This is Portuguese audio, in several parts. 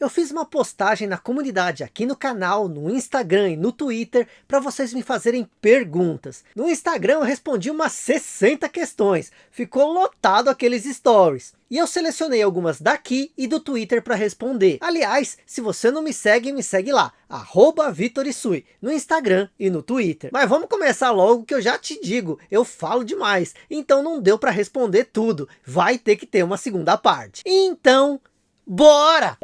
Eu fiz uma postagem na comunidade aqui no canal, no Instagram e no Twitter para vocês me fazerem perguntas. No Instagram eu respondi umas 60 questões, ficou lotado aqueles stories. E eu selecionei algumas daqui e do Twitter para responder. Aliás, se você não me segue, me segue lá, arroba Vitorisui, no Instagram e no Twitter. Mas vamos começar logo que eu já te digo, eu falo demais, então não deu para responder tudo, vai ter que ter uma segunda parte. Então, bora!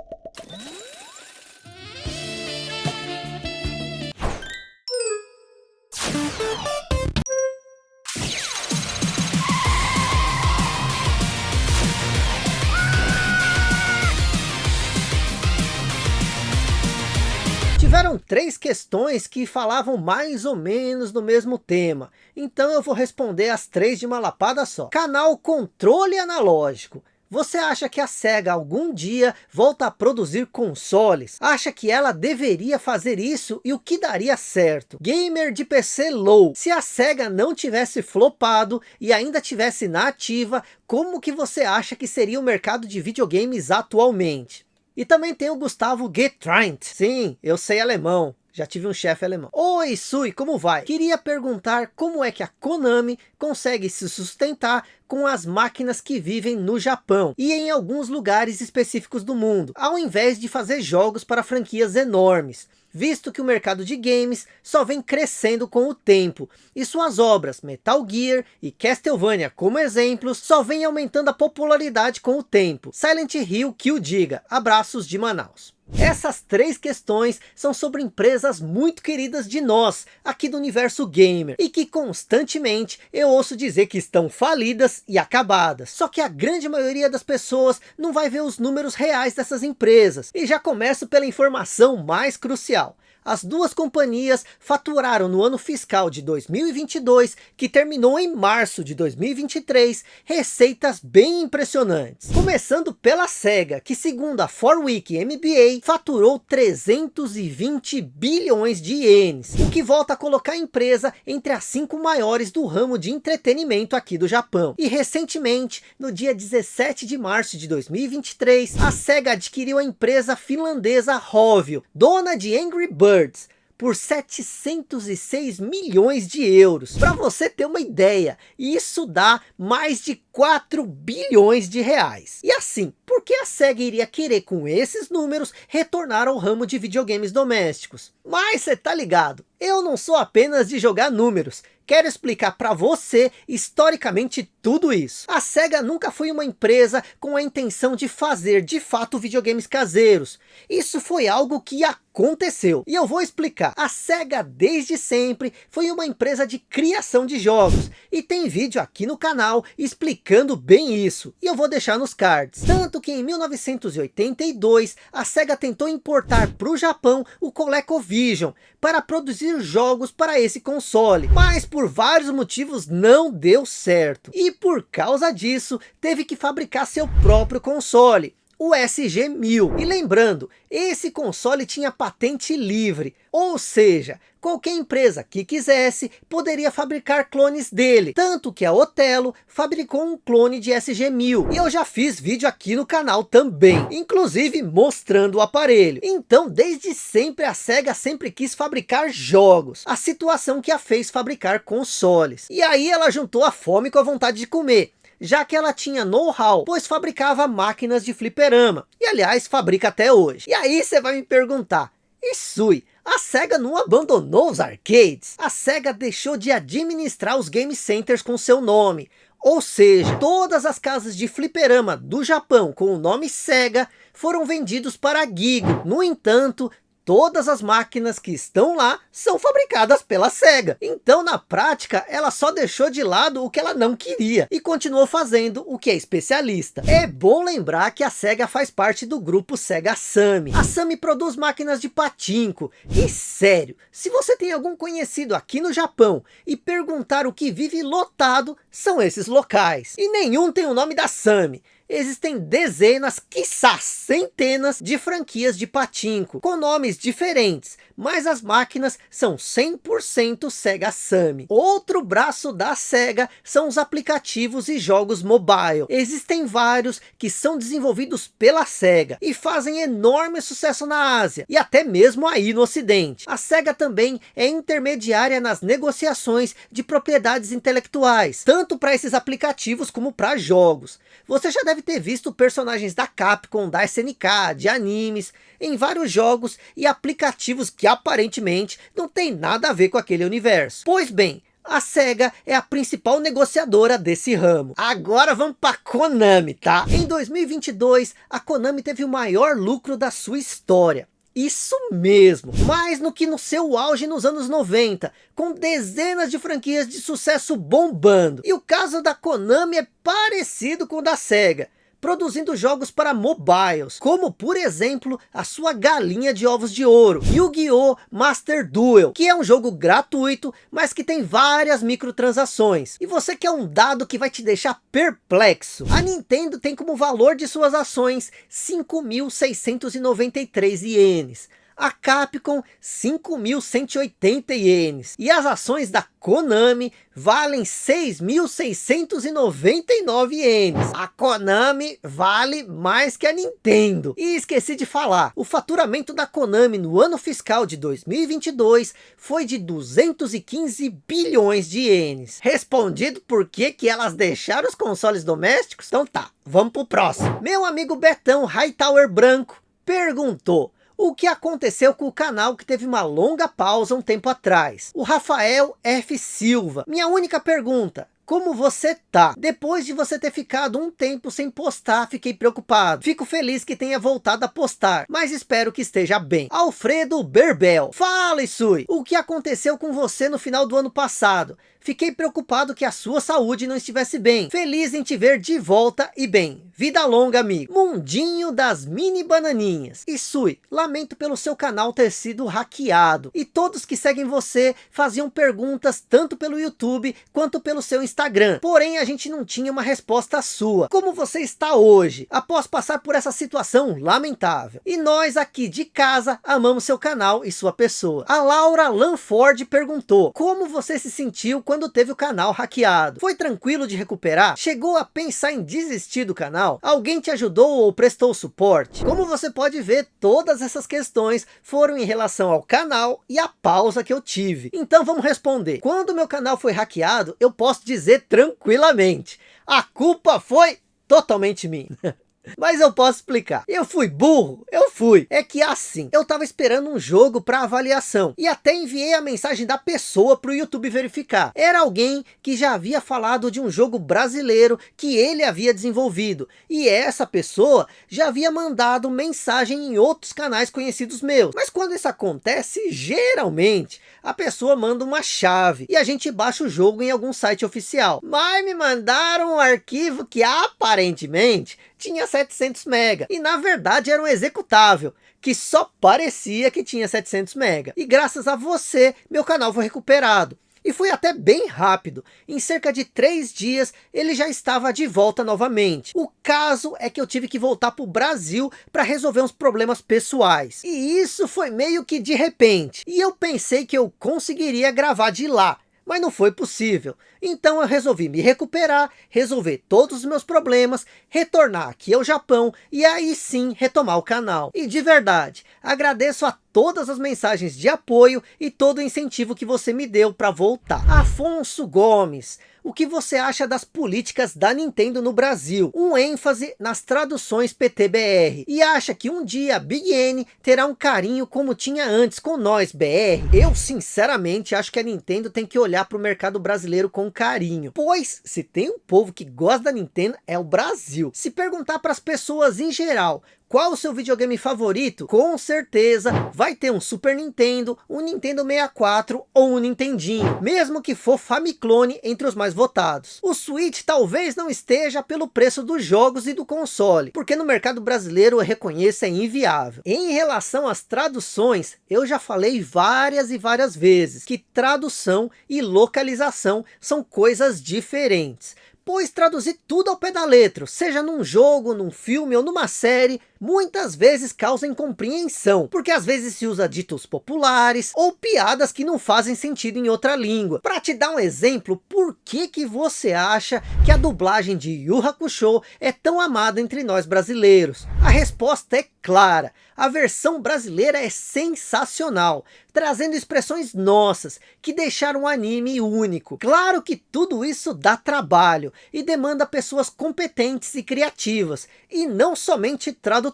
Tiveram três questões que falavam mais ou menos do mesmo tema. Então eu vou responder as três de uma lapada só. Canal Controle Analógico. Você acha que a SEGA algum dia volta a produzir consoles? Acha que ela deveria fazer isso e o que daria certo? Gamer de PC low, se a SEGA não tivesse flopado e ainda tivesse na ativa, como que você acha que seria o mercado de videogames atualmente? E também tem o Gustavo Getrant. Sim, eu sei alemão. Já tive um chefe alemão. Oi, Sui, como vai? Queria perguntar como é que a Konami consegue se sustentar com as máquinas que vivem no Japão e em alguns lugares específicos do mundo, ao invés de fazer jogos para franquias enormes visto que o mercado de games só vem crescendo com o tempo, e suas obras Metal Gear e Castlevania como exemplos, só vem aumentando a popularidade com o tempo. Silent Hill que o diga, abraços de Manaus. Essas três questões são sobre empresas muito queridas de nós, aqui do universo gamer, e que constantemente eu ouço dizer que estão falidas e acabadas. Só que a grande maioria das pessoas não vai ver os números reais dessas empresas. E já começo pela informação mais crucial as duas companhias faturaram no ano fiscal de 2022, que terminou em março de 2023, receitas bem impressionantes. Começando pela SEGA, que segundo a 4Week MBA, faturou 320 bilhões de ienes, o que volta a colocar a empresa entre as cinco maiores do ramo de entretenimento aqui do Japão. E recentemente, no dia 17 de março de 2023, a SEGA adquiriu a empresa finlandesa Rovio, dona de Angry Birds, Birds por 706 milhões de euros. Para você ter uma ideia, isso dá mais de 4 bilhões de reais. E assim, por que a SEGA iria querer com esses números retornar ao ramo de videogames domésticos? Mas você tá ligado, eu não sou apenas de jogar números, quero explicar para você historicamente tudo isso. A SEGA nunca foi uma empresa com a intenção de fazer de fato videogames caseiros. Isso foi algo que aconteceu. E eu vou explicar. A SEGA desde sempre foi uma empresa de criação de jogos. E tem vídeo aqui no canal explicando bem isso. E eu vou deixar nos cards. Tanto que em 1982 a SEGA tentou importar para o Japão o ColecoVision para produzir jogos para esse console. Mas por vários motivos não deu certo. E por causa disso, teve que fabricar seu próprio console o SG-1000. E lembrando, esse console tinha patente livre, ou seja, qualquer empresa que quisesse poderia fabricar clones dele. Tanto que a Otelo fabricou um clone de SG-1000. E eu já fiz vídeo aqui no canal também, inclusive mostrando o aparelho. Então desde sempre a SEGA sempre quis fabricar jogos. A situação que a fez fabricar consoles. E aí ela juntou a fome com a vontade de comer já que ela tinha know-how, pois fabricava máquinas de fliperama, e aliás fabrica até hoje. E aí você vai me perguntar, Isui, a SEGA não abandonou os arcades? A SEGA deixou de administrar os game centers com seu nome, ou seja, todas as casas de fliperama do Japão com o nome SEGA foram vendidos para a Gigo. No entanto, todas as máquinas que estão lá são fabricadas pela SEGA. Então na prática ela só deixou de lado o que ela não queria e continuou fazendo o que é especialista. É bom lembrar que a SEGA faz parte do grupo SEGA Sammy. A Sammy produz máquinas de patinco e sério, se você tem algum conhecido aqui no Japão e perguntar o que vive lotado, são esses locais. E nenhum tem o nome da Sammy. Existem dezenas, quiçá centenas de franquias de patinco, com nomes diferentes, mas as máquinas são 100% Sega Sammy. Outro braço da Sega são os aplicativos e jogos mobile. Existem vários que são desenvolvidos pela Sega e fazem enorme sucesso na Ásia e até mesmo aí no ocidente. A Sega também é intermediária nas negociações de propriedades intelectuais, tanto para esses aplicativos como para jogos. Você já deve ter visto personagens da Capcom, da SNK, de animes, em vários jogos e aplicativos que aparentemente não tem nada a ver com aquele universo. Pois bem, a SEGA é a principal negociadora desse ramo. Agora vamos para Konami, tá? Em 2022, a Konami teve o maior lucro da sua história. Isso mesmo, mais no que no seu auge nos anos 90, com dezenas de franquias de sucesso bombando. E o caso da Konami é parecido com o da SEGA produzindo jogos para mobiles, como por exemplo, a sua galinha de ovos de ouro, Yu-Gi-Oh! Master Duel, que é um jogo gratuito, mas que tem várias microtransações. E você quer um dado que vai te deixar perplexo. A Nintendo tem como valor de suas ações 5.693 ienes a Capcom 5.180 ienes. E as ações da Konami valem 6.699 ienes. A Konami vale mais que a Nintendo. E esqueci de falar, o faturamento da Konami no ano fiscal de 2022 foi de 215 bilhões de ienes. Respondido por que que elas deixaram os consoles domésticos? Então tá, vamos pro próximo. Meu amigo Betão Hightower Branco perguntou o que aconteceu com o canal que teve uma longa pausa um tempo atrás? O Rafael F. Silva. Minha única pergunta, como você tá? Depois de você ter ficado um tempo sem postar, fiquei preocupado. Fico feliz que tenha voltado a postar, mas espero que esteja bem. Alfredo Berbel. Fala, Isui. O que aconteceu com você no final do ano passado? Fiquei preocupado que a sua saúde não estivesse bem. Feliz em te ver de volta e bem. Vida longa, amigo. Mundinho das mini bananinhas. E Sui, lamento pelo seu canal ter sido hackeado. E todos que seguem você faziam perguntas tanto pelo YouTube quanto pelo seu Instagram. Porém, a gente não tinha uma resposta sua. Como você está hoje, após passar por essa situação lamentável? E nós aqui de casa amamos seu canal e sua pessoa. A Laura Lanford perguntou, como você se sentiu quando quando teve o canal hackeado. Foi tranquilo de recuperar? Chegou a pensar em desistir do canal? Alguém te ajudou ou prestou suporte? Como você pode ver, todas essas questões foram em relação ao canal e a pausa que eu tive. Então vamos responder. Quando meu canal foi hackeado, eu posso dizer tranquilamente. A culpa foi totalmente minha. Mas eu posso explicar. Eu fui burro? Eu fui. É que assim, eu tava esperando um jogo para avaliação. E até enviei a mensagem da pessoa para o YouTube verificar. Era alguém que já havia falado de um jogo brasileiro que ele havia desenvolvido. E essa pessoa já havia mandado mensagem em outros canais conhecidos meus. Mas quando isso acontece, geralmente a pessoa manda uma chave e a gente baixa o jogo em algum site oficial. Mas me mandaram um arquivo que aparentemente tinha 700 mega e na verdade era um executável que só parecia que tinha 700 mega. E graças a você, meu canal foi recuperado. E foi até bem rápido. Em cerca de três dias, ele já estava de volta novamente. O caso é que eu tive que voltar para o Brasil para resolver uns problemas pessoais. E isso foi meio que de repente. E eu pensei que eu conseguiria gravar de lá mas não foi possível. Então eu resolvi me recuperar, resolver todos os meus problemas, retornar aqui ao Japão e aí sim retomar o canal. E de verdade, agradeço a todas as mensagens de apoio e todo o incentivo que você me deu para voltar. Afonso Gomes, o que você acha das políticas da Nintendo no Brasil? Um ênfase nas traduções PTBR. E acha que um dia a Big N terá um carinho como tinha antes com nós BR? Eu sinceramente acho que a Nintendo tem que olhar para o mercado brasileiro com carinho. Pois se tem um povo que gosta da Nintendo é o Brasil. Se perguntar para as pessoas em geral qual o seu videogame favorito? Com certeza vai ter um Super Nintendo, um Nintendo 64 ou um Nintendinho, mesmo que for Famiclone entre os mais votados. O Switch talvez não esteja pelo preço dos jogos e do console, porque no mercado brasileiro eu reconheço é inviável. Em relação às traduções, eu já falei várias e várias vezes que tradução e localização são coisas diferentes. pois traduzir tudo ao pé da letra, seja num jogo, num filme ou numa série, muitas vezes causa incompreensão, porque às vezes se usa ditos populares ou piadas que não fazem sentido em outra língua. Para te dar um exemplo, por que que você acha que a dublagem de Yu Hakusho é tão amada entre nós brasileiros? A resposta é clara, a versão brasileira é sensacional, trazendo expressões nossas, que deixaram o anime único. Claro que tudo isso dá trabalho, e demanda pessoas competentes e criativas, e não somente tradutores.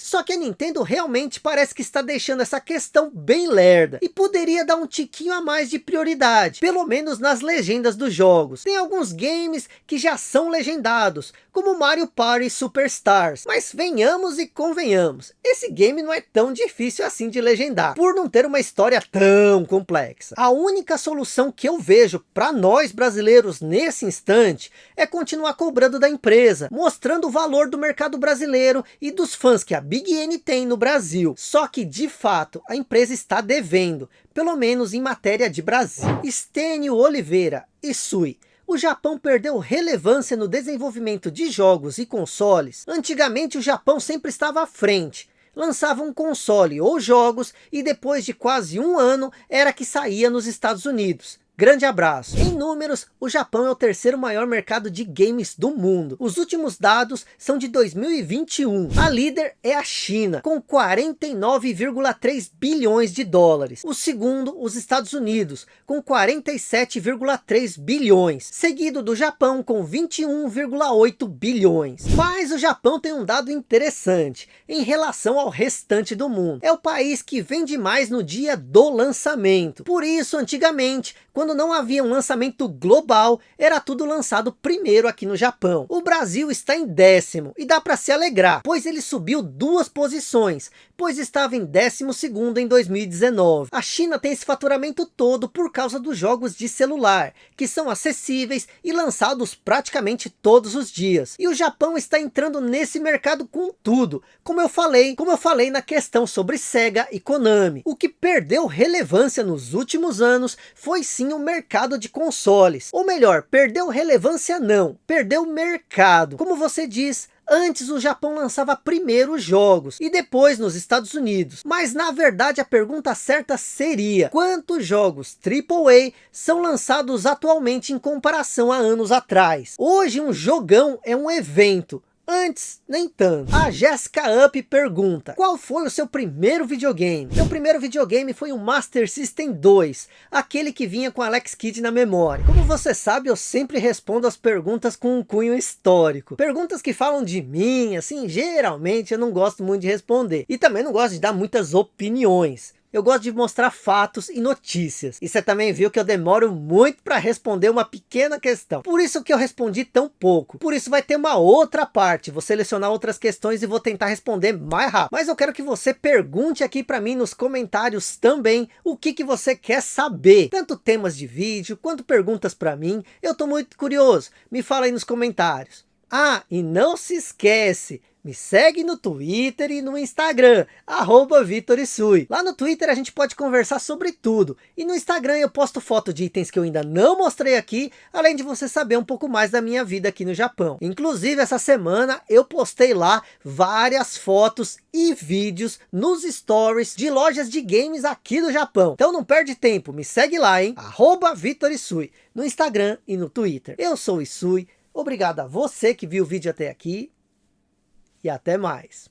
Só que a Nintendo realmente parece que está deixando essa questão bem lerda, e poderia dar um tiquinho a mais de prioridade, pelo menos nas legendas dos jogos. Tem alguns games que já são legendados, como Mario Party Superstars, mas venhamos e convenhamos, esse game não é tão difícil assim de legendar, por não ter uma história tão complexa. A única solução que eu vejo para nós brasileiros nesse instante, é continuar cobrando da empresa, mostrando o valor do mercado brasileiro e dos fãs que a Big N tem no Brasil. Só que de fato, a empresa está devendo, pelo menos em matéria de Brasil. Estênio Oliveira, Isui, o Japão perdeu relevância no desenvolvimento de jogos e consoles. Antigamente o Japão sempre estava à frente. Lançava um console ou jogos e depois de quase um ano era que saía nos Estados Unidos. Grande abraço. Em números, o Japão é o terceiro maior mercado de games do mundo. Os últimos dados são de 2021. A líder é a China, com 49,3 bilhões de dólares. O segundo, os Estados Unidos, com 47,3 bilhões. Seguido do Japão, com 21,8 bilhões. Mas o Japão tem um dado interessante, em relação ao restante do mundo. É o país que vende mais no dia do lançamento. Por isso, antigamente, quando quando não havia um lançamento global, era tudo lançado primeiro aqui no Japão. O Brasil está em décimo, e dá para se alegrar, pois ele subiu duas posições, pois estava em décimo segundo em 2019. A China tem esse faturamento todo por causa dos jogos de celular, que são acessíveis e lançados praticamente todos os dias. E o Japão está entrando nesse mercado com tudo, como eu falei, como eu falei na questão sobre Sega e Konami. O que perdeu relevância nos últimos anos foi sim o mercado de consoles. Ou melhor, perdeu relevância não, perdeu mercado. Como você diz, Antes o Japão lançava primeiro os jogos e depois nos Estados Unidos. Mas na verdade a pergunta certa seria, quantos jogos AAA são lançados atualmente em comparação a anos atrás? Hoje um jogão é um evento, Antes, nem tanto. A Jessica Up pergunta, qual foi o seu primeiro videogame? Meu primeiro videogame foi o Master System 2, aquele que vinha com Alex Kidd na memória. Como você sabe, eu sempre respondo as perguntas com um cunho histórico. Perguntas que falam de mim, assim, geralmente eu não gosto muito de responder. E também não gosto de dar muitas opiniões eu gosto de mostrar fatos e notícias. E você também viu que eu demoro muito para responder uma pequena questão. Por isso que eu respondi tão pouco. Por isso vai ter uma outra parte. Vou selecionar outras questões e vou tentar responder mais rápido. Mas eu quero que você pergunte aqui para mim nos comentários também o que, que você quer saber. Tanto temas de vídeo quanto perguntas para mim. Eu estou muito curioso. Me fala aí nos comentários. Ah, e não se esquece, me segue no Twitter e no Instagram, arroba VitorIsui. Lá no Twitter a gente pode conversar sobre tudo. E no Instagram eu posto foto de itens que eu ainda não mostrei aqui, além de você saber um pouco mais da minha vida aqui no Japão. Inclusive essa semana eu postei lá várias fotos e vídeos nos stories de lojas de games aqui do Japão. Então não perde tempo, me segue lá, hein? Arroba VitorIsui, no Instagram e no Twitter. Eu sou Isui, obrigado a você que viu o vídeo até aqui e até mais.